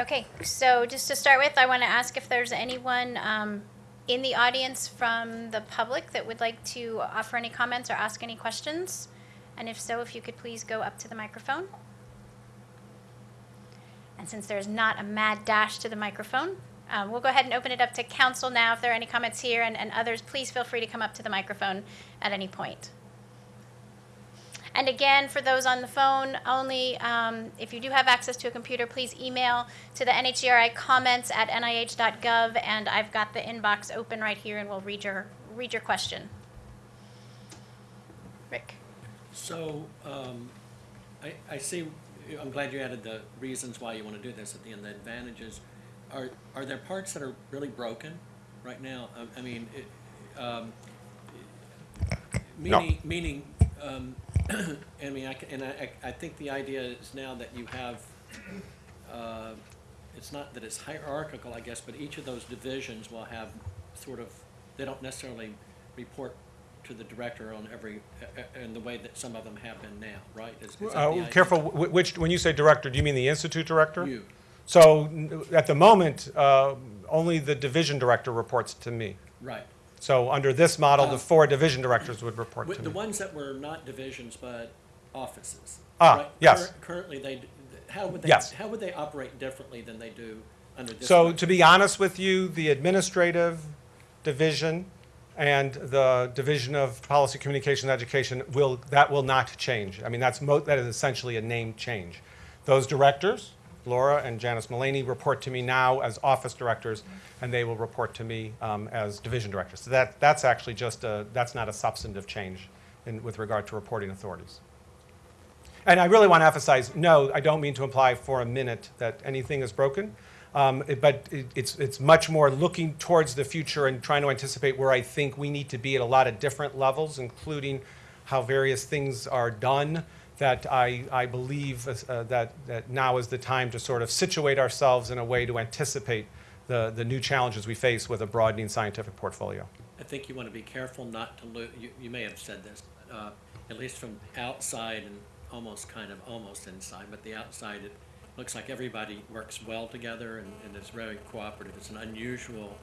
Okay, so just to start with, I want to ask if there's anyone um, in the audience from the public that would like to offer any comments or ask any questions? And if so, if you could please go up to the microphone. And since there's not a mad dash to the microphone, um, we'll go ahead and open it up to council now. If there are any comments here and, and others, please feel free to come up to the microphone at any point. And again, for those on the phone only, um, if you do have access to a computer, please email to the NHGRI comments at nih.gov, and I've got the inbox open right here, and we'll read your, read your question. Rick? So, um, I, I see, I'm glad you added the reasons why you want to do this at the end, the advantages. Are, are there parts that are really broken right now? I, I mean, it, um, meaning, meaning, um, I mean, I, and I, I think the idea is now that you have, uh, it's not that it's hierarchical, I guess, but each of those divisions will have sort of, they don't necessarily report to the director on every, uh, uh, in the way that some of them have been now, right? Is- is Uh. Careful, wh- which, when you say director, do you mean the institute director? You, So at the moment, uh, only the division director reports to me. right. So under this model, the Uh, four division directors would report With to the me. ones that were not divisions but offices. Ah, right? yes. Cur- Currently, they, d- how would they, Yes. how would they operate differently than they do under this? So to be honest with you, the administrative division and the Division of Policy, Communication, and Education will, that will not change. I mean, that's mo, that is essentially a name change. Those directors, Laura and Janis Mullaney, report to me now as office directors, and they will report to me um, as division directors. So that, that's actually just a, that's not a substantive change in, with regard to reporting authorities. And I really want to emphasize, no, I don't mean to imply for a minute that anything is broken. Um, it- but it, it's, it's much more looking towards the future and trying to anticipate where I think we need to be at a lot of different levels, including how various things are done, that I, I believe uh, that, that now is the time to sort of situate ourselves in a way to anticipate the, the new challenges we face with a broadening scientific portfolio. I think you want to be careful not to lose, you, you may have said this, uh, at least from outside and almost kind of almost inside, but the outside, it looks like everybody works well together and, and is very cooperative. It's an unusual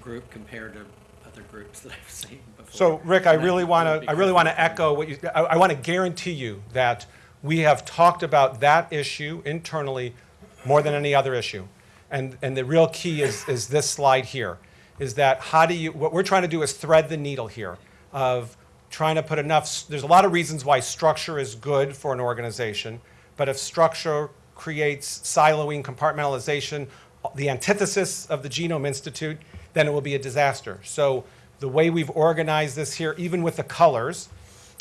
group compared to other groups that I've seen before. So, Rick, I really want to I really want to echo what you, I, I want to guarantee you that we have talked about that issue internally more than any other issue. And, and the real key is, is this slide here, is that how do you, what we're trying to do is thread the needle here of trying to put enough, there's a lot of reasons why structure is good for an organization, but if structure creates siloing, compartmentalization, the antithesis of the Genome Institute, then it will be a disaster. So the way we've organized this here, even with the colors,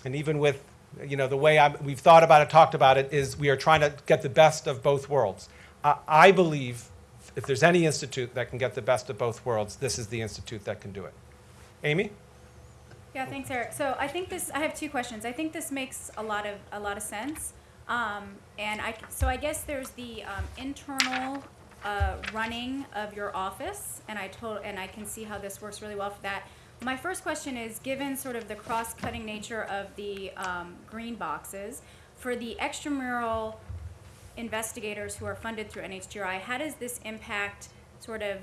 and even with, you know, the way i we've thought about it, talked about it, is we are trying to get the best of both worlds. I, I believe if there's any institute that can get the best of both worlds, this is the institute that can do it. Amy? Yeah, thanks, Eric. So I think this, I have two questions. I think this makes a lot of, a lot of sense. Um, and I, so I guess there's the, um, internal, uh, running of your office, and I told, and I can see how this works really well for that. My first question is, given sort of the cross-cutting nature of the, um, green boxes, for the extramural investigators who are funded through NHGRI, how does this impact sort of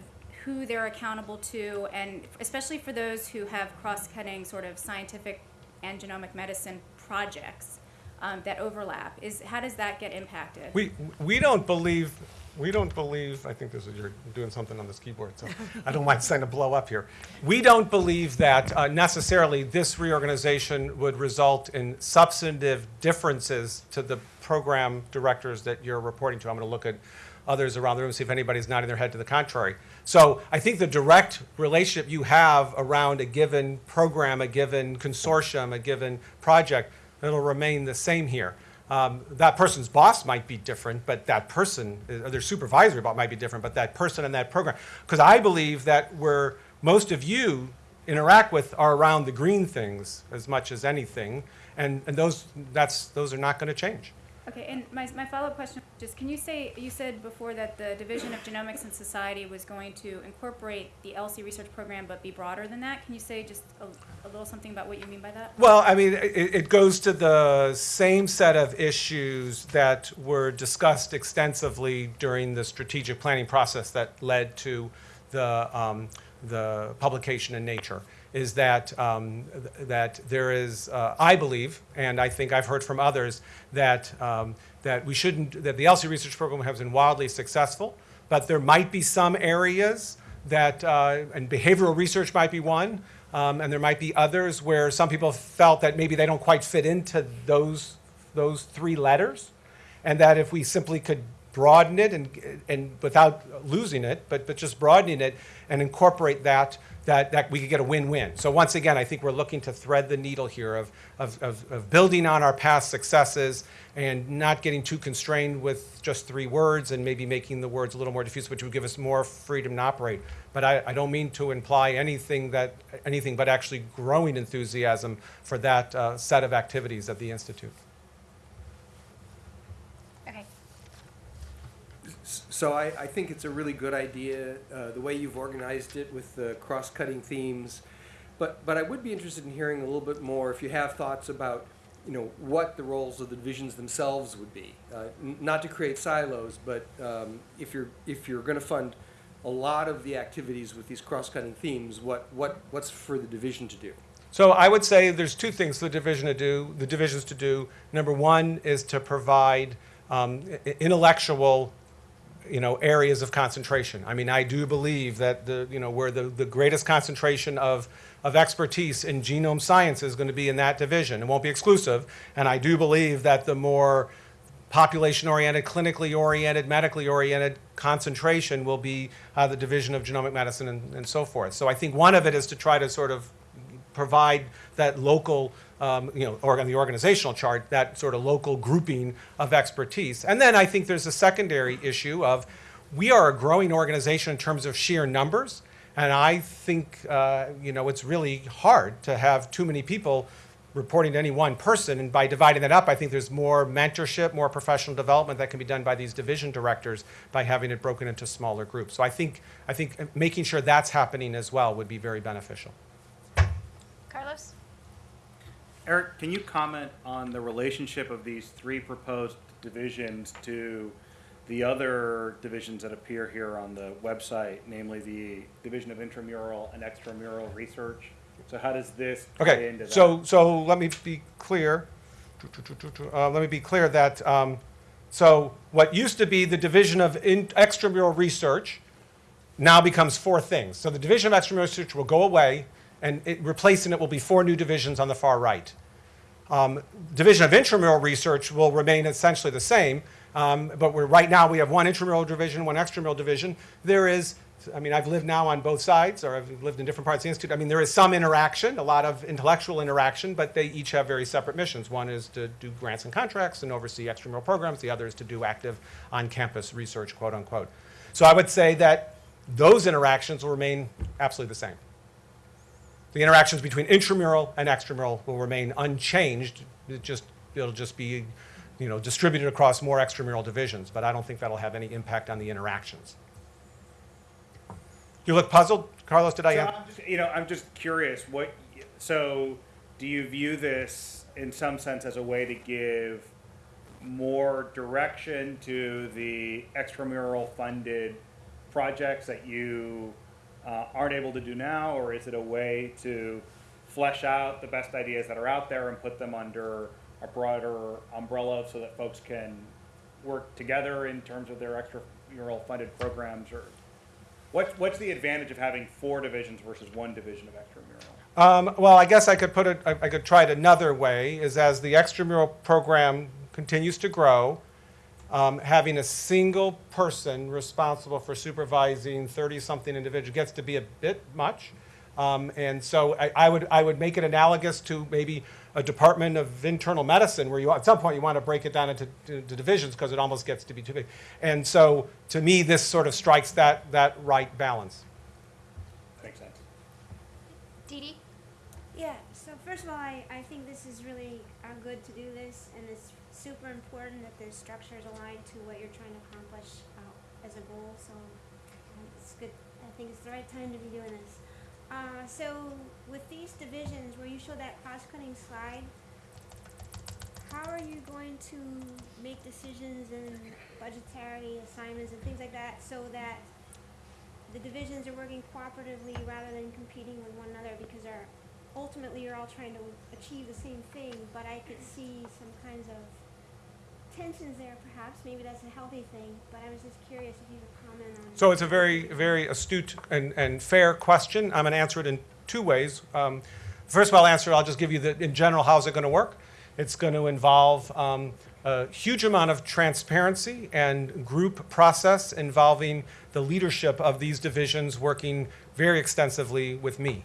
who they're accountable to, and especially for those who have cross-cutting sort of scientific and genomic medicine projects um, that overlap? Is how does that get impacted? We, we don't believe, we don't believe, I think this is, you're doing something on this keyboard, so I don't mind saying to blow up here. We don't believe that uh, necessarily this reorganization would result in substantive differences to the program directors that you're reporting to. I'm going to look at others around the room, see if anybody's nodding their head to the contrary. So I think the direct relationship you have around a given program, a given consortium, a given project, it'll remain the same here. Um, that person's boss might be different, but that person, or their supervisor might be different, but that person and that program. Because I believe that where most of you interact with are around the green things as much as anything, and, and those, that's, those are not going to change. Okay, and my, my follow-up question, just, can you say, you said before that the Division of Genomics and Society was going to incorporate the ELSI research program, but be broader than that? Can you say just a, a little something about what you mean by that? Well, I mean, it, it goes to the same set of issues that were discussed extensively during the strategic planning process that led to the, um, the publication in Nature, is that, um, th- that there is, uh, I believe, and I think I've heard from others, that, um, that we shouldn't, that the ELSI research program has been wildly successful, but there might be some areas that, uh, and behavioral research might be one, um, and there might be others where some people felt that maybe they don't quite fit into those, those three letters, and that if we simply could broaden it and, and without losing it, but, but just broadening it and incorporate that, that, that we could get a win-win. So once again, I think we're looking to thread the needle here of, of, of, of building on our past successes and not getting too constrained with just three words and maybe making the words a little more diffuse, which would give us more freedom to operate. But I, I don't mean to imply anything that, anything but actually growing enthusiasm for that uh, set of activities at the Institute. Okay. So I, I think it's a really good idea, uh, the way you've organized it with the cross-cutting themes. But, but I would be interested in hearing a little bit more, if you have thoughts about, you know, what the roles of the divisions themselves would be. Uh, Not to create silos, but um, if you're, if you're gonna fund a lot of the activities with these cross-cutting themes, what, what, what's for the division to do? So I would say there's two things for the division to do, the divisions to do. Number one is to provide um, intellectual, you know, areas of concentration. I mean, I do believe that the, you know, where the, the greatest concentration of, of expertise in genome science is going to be in that division. It won't be exclusive. And I do believe that the more population-oriented, clinically oriented, medically oriented concentration will be uh, the Division of Genomic Medicine and, and so forth. So I think one of it is to try to sort of provide that local, um, you know, or on the organizational chart, that sort of local grouping of expertise. And then I think there's a secondary issue of we are a growing organization in terms of sheer numbers. And I think, uh, you know, it's really hard to have too many people reporting to any one person. And by dividing that up, I think there's more mentorship, more professional development that can be done by these division directors by having it broken into smaller groups. So I think, I think making sure that's happening as well would be very beneficial. Carlos? Eric, can you comment on the relationship of these three proposed divisions to the other divisions that appear here on the website, namely the Division of Intramural and Extramural Research? So how does this play Okay, into that? so, so let me be clear. Uh, let me be clear that, um, so what used to be the Division of In- Extramural Research now becomes four things. So the Division of Extramural Research will go away, and it, replacing it will be four new divisions on the far right. Um, Division of Intramural Research will remain essentially the same, um, but right now we have one intramural division, one extramural division. There is, I mean, I've lived now on both sides, or I've lived in different parts of the institute. I mean, there is some interaction, a lot of intellectual interaction, but they each have very separate missions. One is to do grants and contracts and oversee extramural programs. The other is to do active on-campus research, quote unquote. So I would say that those interactions will remain absolutely the same. The interactions between intramural and extramural will remain unchanged. It just, it'll just be, you know, distributed across more extramural divisions, but I don't think that'll have any impact on the interactions. You look puzzled, Carlos, did I? So I'm just, you know, I'm just curious, what, so do you view this in some sense as a way to give more direction to the extramural funded projects that you aren't able to do now, or is it a way to flesh out the best ideas that are out there and put them under a broader umbrella so that folks can work together in terms of their extramural funded programs, or what's what's the advantage of having four divisions versus one division of extramural? Um, well, I guess I could put it, I, I could try it another way, is as the extramural program continues to grow, um, having a single person responsible for supervising 30-something individuals gets to be a bit much. Um, and so I, I would, I would make it analogous to maybe a department of internal medicine where you, at some point you want to break it down into to, to divisions because it almost gets to be too big. And so to me, this sort of strikes that, that right balance. Makes sense. Dee Dee? Yeah, so first of all, I, I think this is really uh, good to do this, and it's super important that the structure is aligned to what you're trying to accomplish uh, as a goal. So um, it's good. I think it's the right time to be doing this. Uh, so with these divisions, where you show that cross-cutting slide, how are you going to make decisions and budgetary assignments and things like that so that the divisions are working cooperatively rather than competing with one another because ultimately you're all trying to achieve the same thing, but I could see some kinds of tensions there perhaps. Maybe that's a healthy thing, but I was just curious if you could comment on So it's a very, very astute and, and fair question. I'm going to answer it in two ways. Um, first of all, I'll answer, I'll just give you the, in general, how's it going to work? It's going to involve um, a huge amount of transparency and group process involving the leadership of these divisions working very extensively with me.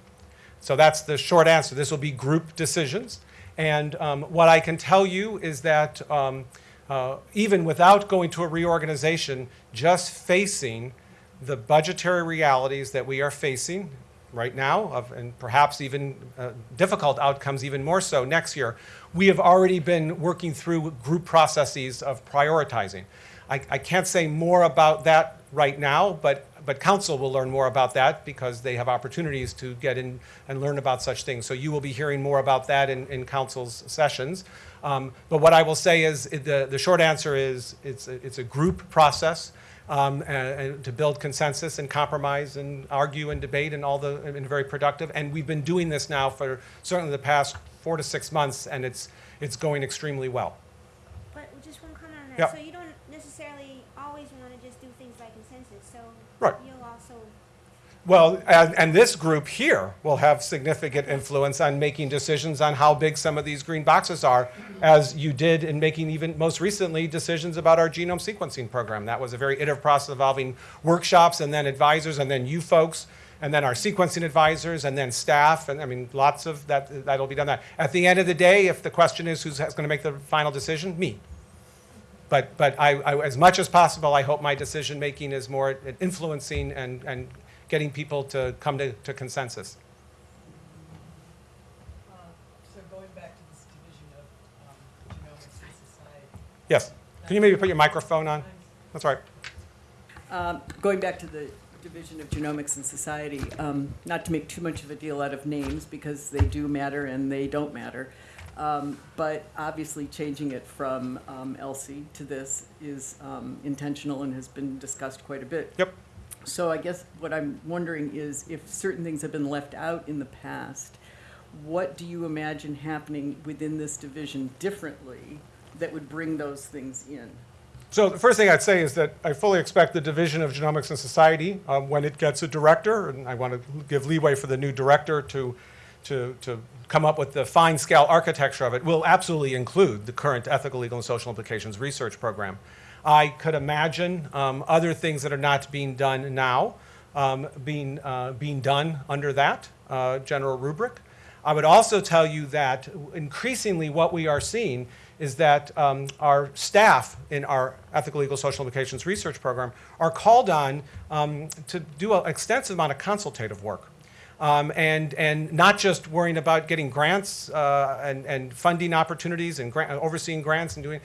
So that's the short answer. This will be group decisions. And um, what I can tell you is that um, uh, even without going to a reorganization, just facing the budgetary realities that we are facing right now, of, and perhaps even uh, difficult outcomes even more so next year, we have already been working through group processes of prioritizing. I, I can't say more about that right now, but, but council will learn more about that because they have opportunities to get in and learn about such things. So you will be hearing more about that in, in council's sessions. Um, but what I will say is, the, the short answer is, it's, a- it's a group process um, and, and to build consensus and compromise and argue and debate and all the, and very productive. And we've been doing this now for certainly the past four to six months, and it's, it's going extremely well. But just one comment on that. Yeah. So you don't necessarily always want to just do things by consensus. So Right. you'll also Well, and, and this group here will have significant influence on making decisions on how big some of these green boxes are, as you did in making even most recently decisions about our genome sequencing program. That was a very iterative process involving workshops and then advisors and then you folks and then our sequencing advisors and then staff and I mean lots of that that'll be done that. At the end of the day, if the question is who's going to make the final decision, me. But, but I, I, as much as possible, I hope my decision-making is more influencing and, and getting people to come to, to consensus. Uh, So going back to this division of um, genomics and society. Yes. Can you maybe put your microphone on? That's right. Um, Going back to the division of genomics and society, um, not to make too much of a deal out of names, because they do matter and they don't matter, um, but obviously changing it from um, ELSI to this is um, intentional and has been discussed quite a bit. Yep. So I guess what I'm wondering is if certain things have been left out in the past, what do you imagine happening within this division differently that would bring those things in? So the first thing I'd say is that I fully expect the Division of Genomics and Society, um, when it gets a director, and I want to give leeway for the new director to, to, to come up with the fine scale architecture of it, will absolutely include the current ethical, legal, and social implications research program. I could imagine um, other things that are not being done now um, being, uh, being done under that uh, general rubric. I would also tell you that increasingly what we are seeing is that um, our staff in our ethical, legal, social implications research program are called on um, to do an extensive amount of consultative work. Um, and, and not just worrying about getting grants uh, and, and funding opportunities and grant, overseeing grants and doing,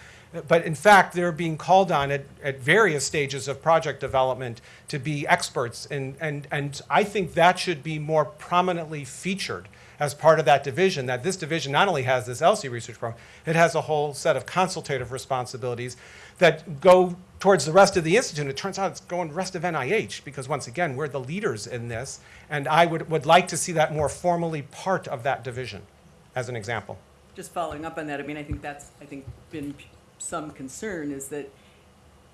but in fact, they're being called on at, at various stages of project development to be experts. And, and, and I think that should be more prominently featured as part of that division, that this division not only has this ELSI research program, it has a whole set of consultative responsibilities that go towards the rest of the institute. It turns out it's going rest of NIH because once again, we're the leaders in this. And I would, would like to see that more formally part of that division, as an example. just following up on that, I mean, I think that's, I think, been some concern is that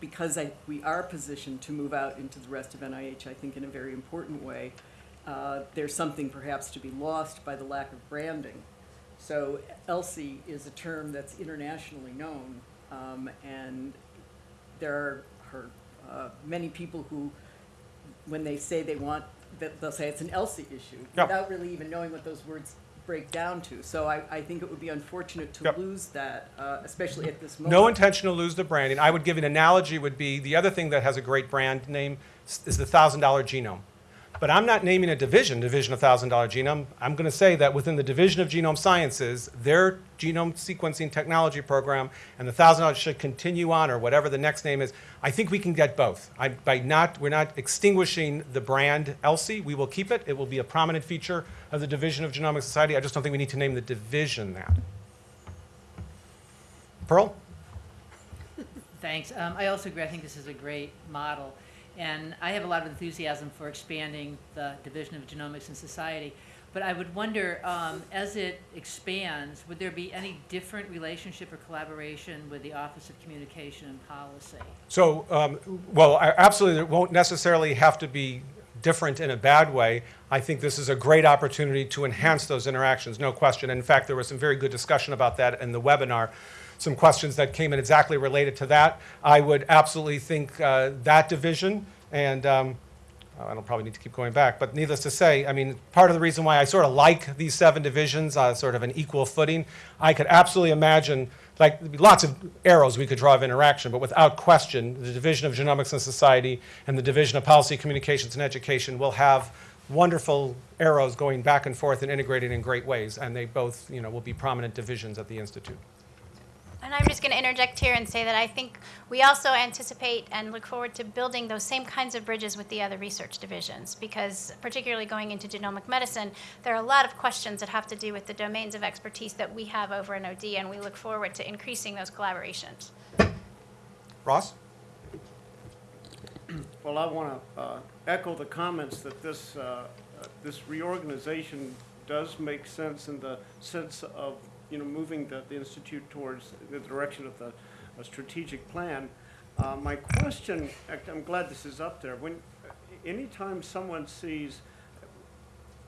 because I, we are positioned to move out into the rest of NIH, I think in a very important way, uh, there's something perhaps to be lost by the lack of branding. So ELSI is a term that's internationally known, um, and there are, uh, many people who, when they say they want, they'll say it's an ELSI issue, Yep. without really even knowing what those words break down to. So I, I think it would be unfortunate to Yep. lose that, uh, especially at this moment. No intention to lose the branding. I would give an analogy would be, the other thing that has a great brand name is the thousand dollar genome. But I'm not naming a division, Division of Thousand Dollar Genome. I'm going to say that within the Division of Genome Sciences, their genome sequencing technology program and the thousand dollars should continue on, or whatever the next name is. I think we can get both. I, by not, we're not extinguishing the brand ELSI. We will keep it. It will be a prominent feature of the Division of Genomic Society. I just don't think we need to name the division that. Pearl? Thanks. Um, I also agree. I think this is a great model. And I have a lot of enthusiasm for expanding the Division of Genomics and Society. But I would wonder, um, as it expands, would there be any different relationship or collaboration with the Office of Communication and Policy? So, um, well, absolutely, it won't necessarily have to be different in a bad way. I think this is a great opportunity to enhance those interactions, no question. In fact, there was some very good discussion about that in the webinar. Some questions that came in exactly related to that. I would absolutely think uh, that division, and um, I don't probably need to keep going back, but needless to say, I mean, part of the reason why I sort of like these seven divisions on sort of an equal footing, I could absolutely imagine, like, lots of arrows we could draw of interaction, but without question, the Division of Genomics and Society and the Division of Policy, Communications, and Education will have wonderful arrows going back and forth and integrated in great ways, and they both, you know, will be prominent divisions at the Institute. And I'm just going to interject here and say that I think we also anticipate and look forward to building those same kinds of bridges with the other research divisions, because particularly going into genomic medicine, there are a lot of questions that have to do with the domains of expertise that we have over in OD, and we look forward to increasing those collaborations. Ross? Well, I want to echo the comments that this, uh, uh, this reorganization does make sense in the sense of, you know, moving the, the institute towards the direction of the a strategic plan. Uh, My question, I'm glad this is up there, when, anytime someone sees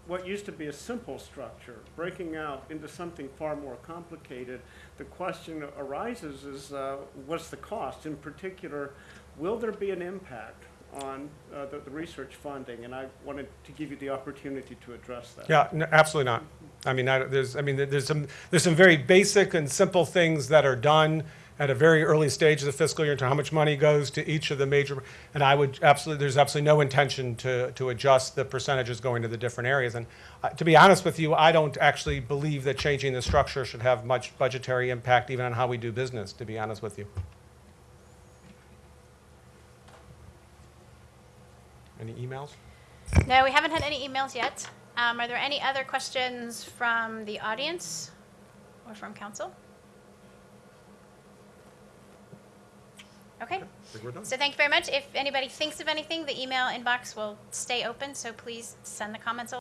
what used to be a simple structure breaking out into something far more complicated, the question arises is, uh, what's the cost? In particular, will there be an impact on uh, the, the research funding? And I wanted to give you the opportunity to address that. Yeah, no, absolutely not. I mean, I, there's, I mean, there's some, there's some very basic and simple things that are done at a very early stage of the fiscal year to how much money goes to each of the major, and I would absolutely, there's absolutely no intention to, to adjust the percentages going to the different areas. And uh, to be honest with you, I don't actually believe that changing the structure should have much budgetary impact even on how we do business, to be honest with you. Any emails? No, we haven't had any emails yet. Um, Are there any other questions from the audience or from council? Okay, Think so thank you very much. If anybody thinks of anything, the email inbox will stay open, so please send the comments